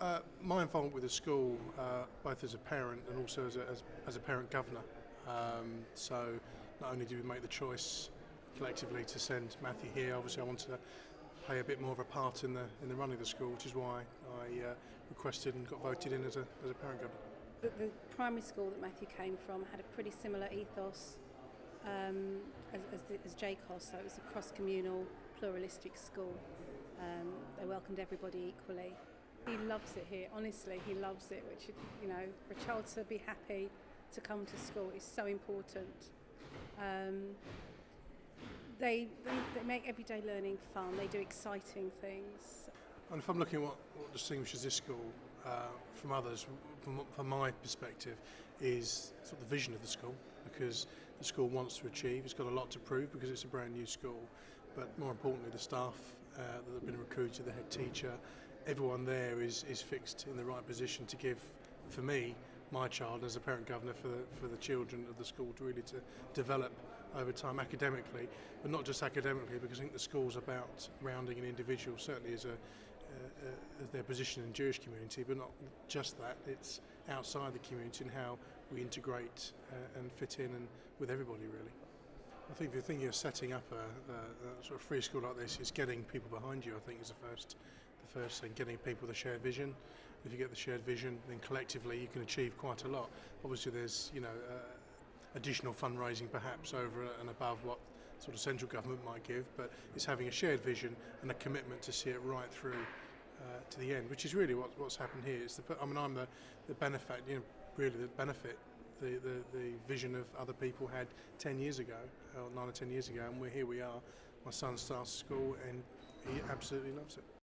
Uh, my involvement with the school, uh, both as a parent and also as a, as, as a parent governor. Um, so not only did we make the choice collectively to send Matthew here, obviously I wanted to play a bit more of a part in the in the running of the school, which is why I uh, requested and got voted in as a, as a parent governor. The, the primary school that Matthew came from had a pretty similar ethos um, as, as, the, as JCoSS, so it was a cross-communal, pluralistic school. Um, they welcomed everybody equally. He loves it here, honestly, he loves it, which, you know, for a child to be happy to come to school is so important. Um, they, they, they make everyday learning fun, they do exciting things. And if I'm looking at what, what distinguishes this school uh, from others, from, from my perspective, is sort of the vision of the school because the school wants to achieve. It's got a lot to prove because it's a brand new school, but more importantly, the staff uh, that have been recruited, the head teacher, everyone there is, is fixed in the right position to give, for me, my child as a parent governor for the, for the children of the school to really to develop over time academically, but not just academically, because I think the school's about rounding an individual, certainly as a uh, uh as their position in the Jewish community, but not just that, it's outside the community and how we integrate uh, and fit in and with everybody really. I think the thing you're setting up a, a, a sort of free school like this is getting people behind you. I think is the first, the first thing. Getting people a shared vision. If you get the shared vision, then collectively you can achieve quite a lot. Obviously, there's you know uh, additional fundraising perhaps over and above what sort of central government might give, but it's having a shared vision and a commitment to see it right through uh, to the end, which is really what, what's happened here. It's the, I mean, I'm the, the benefit, you know, really the benefit the, the, the vision of other people had 10 years ago, or 9 or 10 years ago, and we're here we are. My son starts school and he absolutely loves it.